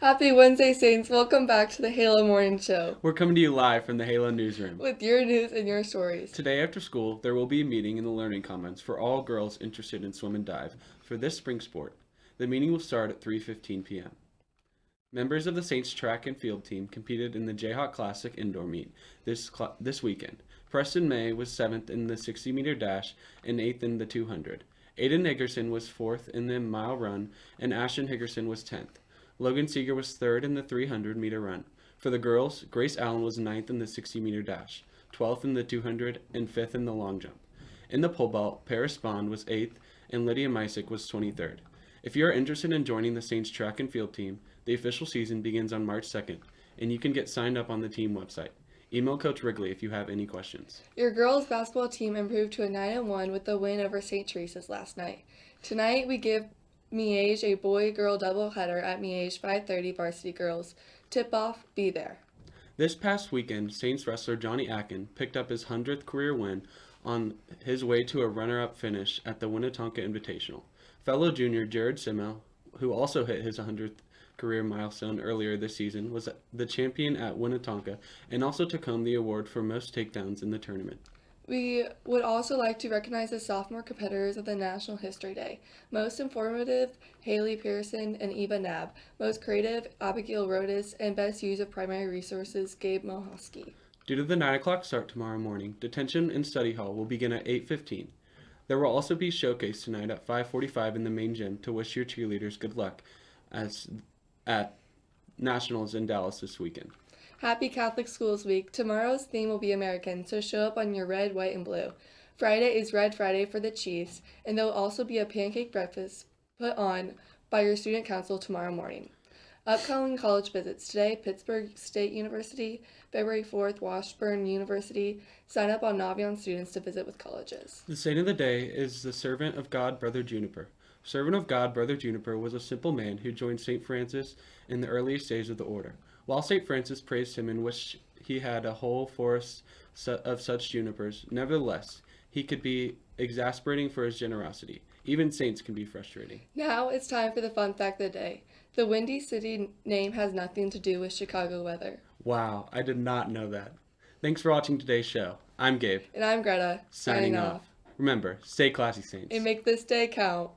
Happy Wednesday, Saints. Welcome back to the Halo Morning Show We're coming to you live from the Halo newsroom. with your news and your stories. Today after school, there will be a meeting in the Learning Commons for all girls interested in swim and dive for this spring sport. The meeting will start at 3:15 p.m. Members of the Saints track and field team competed in the Jayhawk Classic indoor meet this this weekend. Preston May was 7th in the 60 meter dash and 8th in the 200. Aiden Higgerson was 4th in the mile run and Ashton Higgerson was 10th. Logan Seeger was 3rd in the 300 meter run. For the girls, Grace Allen was ninth in the 60 meter dash, 12th in the 200, and 5th in the long jump. In the pole vault, Paris Bond was 8th and Lydia Mysick was 23rd. If you are interested in joining the Saints track and field team, the official season begins on March 2nd, and you can get signed up on the team website. Email Coach Wrigley if you have any questions. Your girls basketball team improved to a 9 1 with the win over St. Teresa's last night. Tonight we give Miege a boy-girl doubleheader at Miege 5:30 varsity girls. Tip off, be there. This past weekend, Saints wrestler Johnny Akin picked up his 100th career win on his way to a runner up finish at the Winnetonka Invitational. Fellow junior Jared Simmel, who also hit his 100th career milestone earlier this season, was the champion at Winnetonka and also took home the award for most takedowns in the tournament. We would also like to recognize the sophomore competitors of the National History Day. Most informative, Haley Pearson and Eva Nab. Most creative, Abigail Rodas. And best use of primary resources, Gabe Mohosky. Due to the 9 o'clock start tomorrow morning, detention and study hall will begin at 8.15. There will also be showcase tonight at 5.45 in the main gym to wish your cheerleaders good luck as at Nationals in Dallas this weekend. Happy Catholic Schools Week. Tomorrow's theme will be American, so show up on your red, white, and blue. Friday is Red Friday for the Chiefs, and there will also be a pancake breakfast put on by your student council tomorrow morning. Upcoming college visits today Pittsburg State University, February 4th, Washburn University. Sign up on Naviance students to visit with colleges. The saint of the day is the servant of God, Brother Juniper. Servant of God, Brother Juniper was a simple man who joined St. Francis in the earliest days of the order. While St. Francis praised him and wished he had a whole forest of such junipers, nevertheless, he could be exasperating for his generosity. Even saints can be frustrating. Now it's time for the fun fact of the day. The Windy City name has nothing to do with Chicago weather. Wow, I did not know that. Thanks for watching today's show. I'm Gabe, And I'm Greta, signing off. Remember, stay classy, Saints. And make this day count.